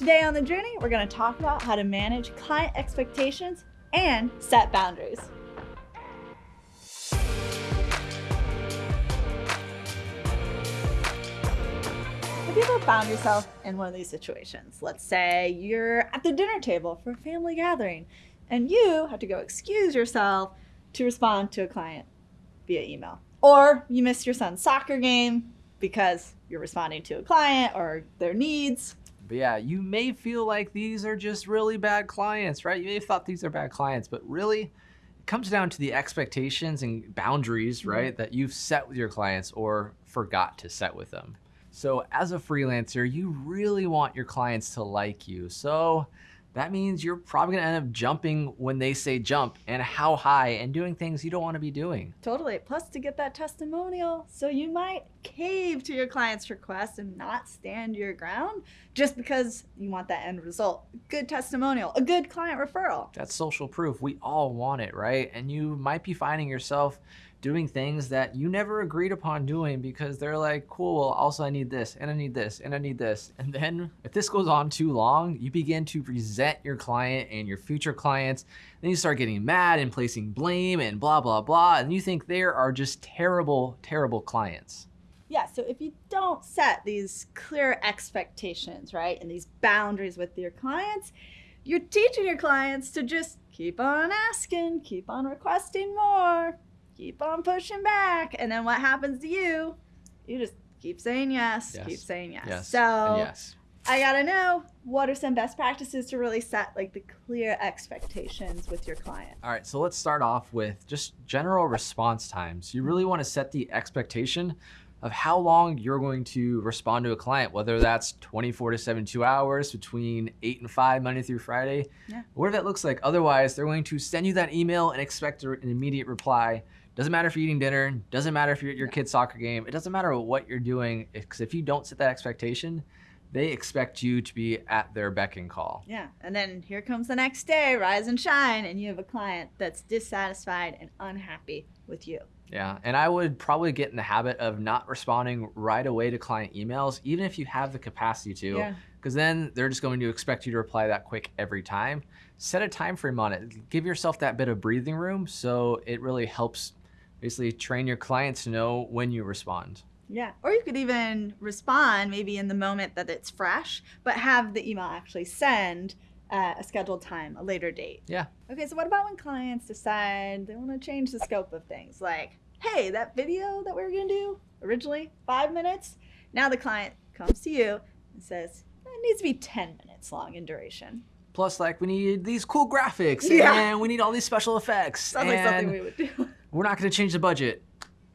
Today on The Journey, we're going to talk about how to manage client expectations and set boundaries. Have you ever found yourself in one of these situations? Let's say you're at the dinner table for a family gathering and you have to go excuse yourself to respond to a client via email. Or you missed your son's soccer game because you're responding to a client or their needs. But yeah, you may feel like these are just really bad clients, right? You may have thought these are bad clients, but really it comes down to the expectations and boundaries, Mm-hmm. right, that you've set with your clients or forgot to set with them. So as a freelancer, you really want your clients to like you. So that means you're probably gonna end up jumping when they say jump and how high and doing things you don't wanna be doing. Totally. Plus, to get that testimonial. So you might cave to your client's request and not stand your ground just because you want that end result. Good testimonial, a good client referral. That's social proof. We all want it, right? And you might be finding yourself doing things that you never agreed upon doing because they're like, cool, well, also I need this, and I need this, and I need this. And then if this goes on too long, you begin to resent your client and your future clients. Then you start getting mad and placing blame and blah, blah, blah. And you think there are just terrible, terrible clients. Yeah, so if you don't set these clear expectations, right, and these boundaries with your clients, you're teaching your clients to just keep on asking, keep on requesting more, keep on pushing back. And then what happens to you? You just keep saying yes, Yes. keep saying yes. Yes. So yes. I gotta know what are some best practices to really set like the clear expectations with your client. All right, so let's start off with just general response times. You really want to set the expectation of how long you're going to respond to a client, whether that's 24 to 72 hours between 8 and 5, Monday through Friday, Yeah. whatever that looks like. Otherwise, they're going to send you that email and expect an immediate reply. Doesn't matter if you're eating dinner, doesn't matter if you're at your kid's soccer game, it doesn't matter what you're doing, because if you don't set that expectation, they expect you to be at their beck and call. Yeah, and then here comes the next day, rise and shine, and you have a client that's dissatisfied and unhappy with you. Yeah, and I would probably get in the habit of not responding right away to client emails, even if you have the capacity to, Yeah. because then they're just going to expect you to reply that quick every time. Set a time frame on it. Give yourself that bit of breathing room so it really helps basically train your clients to know when you respond. Yeah, or you could even respond maybe in the moment that it's fresh, but have the email actually send at a scheduled time, a later date. Yeah. Okay, so what about when clients decide they want to change the scope of things? Like, hey, that video that we were going to do originally, five minutes, now the client comes to you and says, it needs to be 10 minutes long in duration. Plus, like, we need these cool graphics Yeah. and we need all these special effects. Sounds like something we would do. we're not going to change the budget.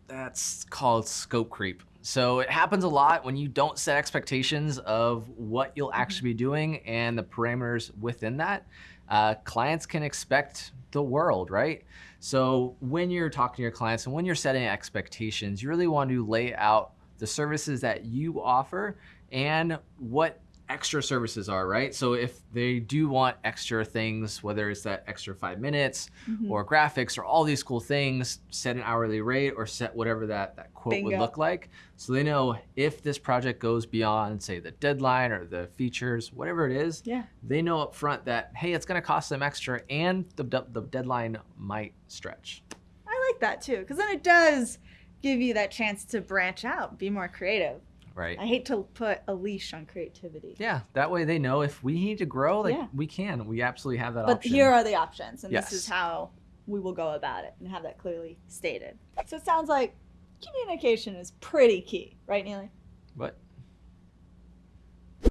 That's called scope creep. So it happens a lot when you don't set expectations of what you'll actually be doing and the parameters within that. Uh, clients can expect the world, right? So when you're talking to your clients and when you're setting expectations, you really want to lay out the services that you offer and what extra services are, right? So if they do want extra things, whether it's that extra five minutes Mhm. or graphics or all these cool things, set an hourly rate or set whatever that, that quote would look like. So they know if this project goes beyond, say, the deadline or the features, whatever it is, Yeah. they know up front that, hey, it's gonna cost them extra and the, the deadline might stretch. I like that too, because then it does give you that chance to branch out, be more creative. Right. I hate to put a leash on creativity. Yeah, that way they know if we need to grow, like Yeah. we can. We absolutely have that option. But option. here are the options, and Yes. this is how we will go about it and have that clearly stated. So it sounds like communication is pretty key, right, Neely? What?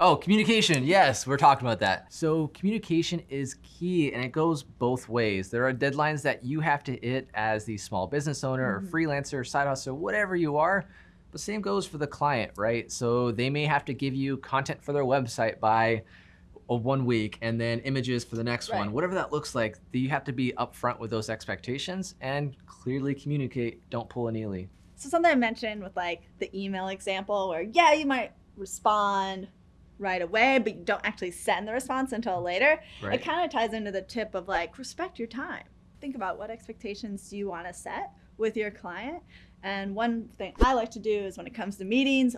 Oh, communication. Yes, we're talking about that. So communication is key and it goes both ways. There are deadlines that you have to hit as the small business owner Mhm. or freelancer, side hustle, whatever you are. The same goes for the client, right? So they may have to give you content for their website by one week and then images for the next Right. one. Whatever that looks like, you have to be upfront with those expectations and clearly communicate. Don't pull an Ely. So something I mentioned with like the email example where yeah, you might respond right away, but you don't actually send the response until later. Right? It kind of ties into the tip of like respect your time. Think about what expectations do you want to set with your client. And one thing I like to do is when it comes to meetings,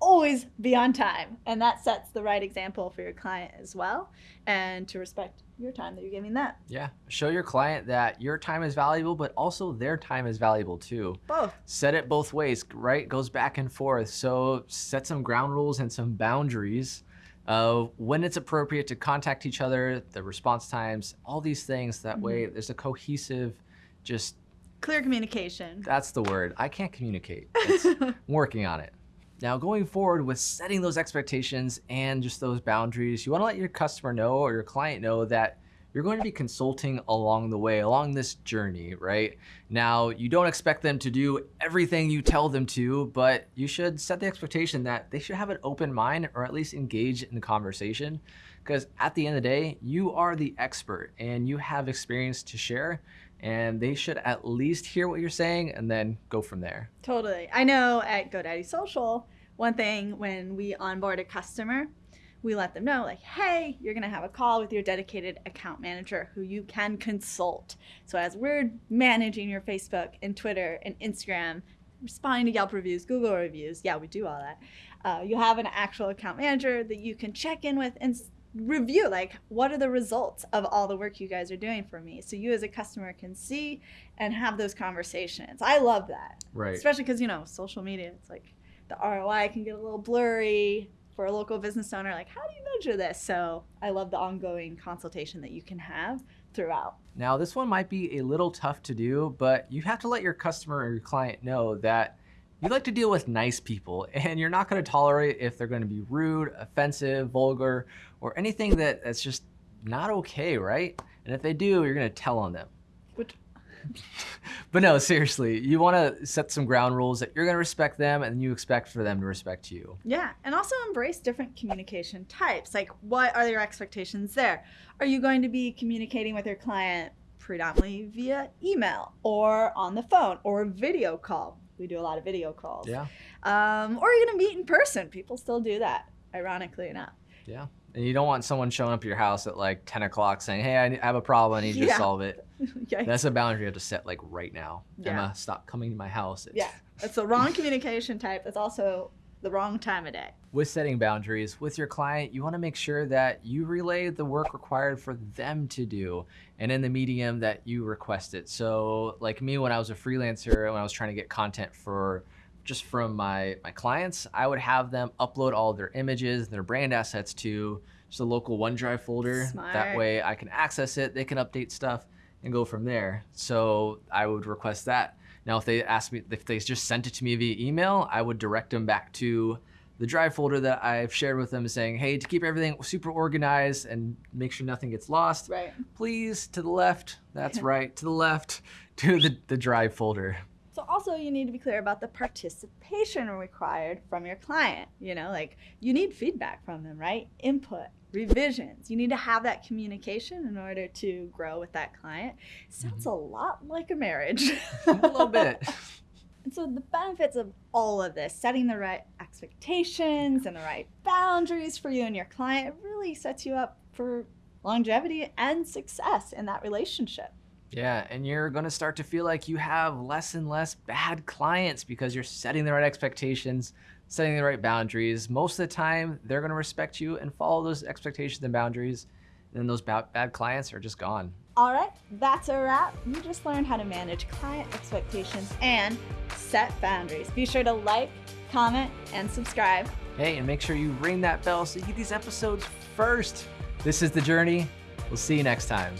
always be on time. And that sets the right example for your client as well and to respect your time that you're giving them. Yeah. Show your client that your time is valuable, but also their time is valuable too. Both. Set it both ways, right? Goes back and forth. So set some ground rules and some boundaries of when it's appropriate to contact each other, the response times, all these things. That way mm-hmm. there's a cohesive, just Clear communication. that's the word. I can't communicate. I'm working on it. Now, going forward with setting those expectations and just those boundaries, you want to let your customer know or your client know that you're going to be consulting along the way, along this journey, right? Now, you don't expect them to do everything you tell them to, but you should set the expectation that they should have an open mind or at least engage in the conversation. Because at the end of the day, you are the expert and you have experience to share, and they should at least hear what you're saying and then go from there. Totally. I know at GoDaddy Social, one thing when we onboard a customer, we let them know, like, hey, you're going to have a call with your dedicated account manager who you can consult. So as we're managing your Facebook and Twitter and Instagram, responding to Yelp reviews, Google reviews, yeah, we do all that. Uh, you have an actual account manager that you can check in with and review like what are the results of all the work you guys are doing for me? So you as a customer can see and have those conversations. I love that. Right. especially because you know social media it's like the roi can get a little blurry for a local business owner like how do you measure this? So i love the ongoing consultation that you can have throughout. Now, this one might be a little tough to do, but you have to let your customer or your client know that you like to deal with nice people and you're not going to tolerate if they're going to be rude, offensive, vulgar, or anything that, that's just not okay, right? And if they do, you're going to tell on them. which But no, seriously, you want to set some ground rules that you're going to respect them and you expect for them to respect you. Yeah, and also embrace different communication types. Like, what are your expectations there? Are you going to be communicating with your client predominantly via email or on the phone or video call? We do a lot of video calls. Yeah. Um, or going to meet in person? People still do that, ironically enough. Yeah. And you don't want someone showing up at your house at like 10 o'clock saying, hey, I have a problem. I need you Yeah. to solve it. That's a boundary you have to set like right now. Yeah. Emma, stop coming to my house. yeah, that's the wrong communication type. That's also the wrong time of day. With setting boundaries with your client, you want to make sure that you relay the work required for them to do and in the medium that you request it. So, like me, when I was a freelancer, when I was trying to get content for just from my, my clients, I would have them upload all their images, their brand assets to just a local OneDrive folder. Smart. That way I can access it, they can update stuff and go from there. So I would request that. Now, if they ask me, if they just sent it to me via email, I would direct them back to the drive folder that I've shared with them saying, hey, to keep everything super organized and make sure nothing gets lost, Right. please to the left, that's right, to the left, to the, the drive folder. So also you need to be clear about the participation required from your client. You know, like you need feedback from them, right? Input, revisions. You need to have that communication in order to grow with that client. Sounds mm-hmm. a lot like a marriage. A little bit. And so the benefits of all of this, setting the right expectations and the right boundaries for you and your client really sets you up for longevity and success in that relationship. Yeah, and you're going to start to feel like you have less and less bad clients because you're setting the right expectations, setting the right boundaries. Most of the time, they're going to respect you and follow those expectations and boundaries. And then those ba- bad clients are just gone. All right, that's a wrap. You just learned how to manage client expectations and set boundaries. Be sure to like, comment, and subscribe. Hey, and make sure you ring that bell so you get these episodes first. This is The Journey. We'll see you next time.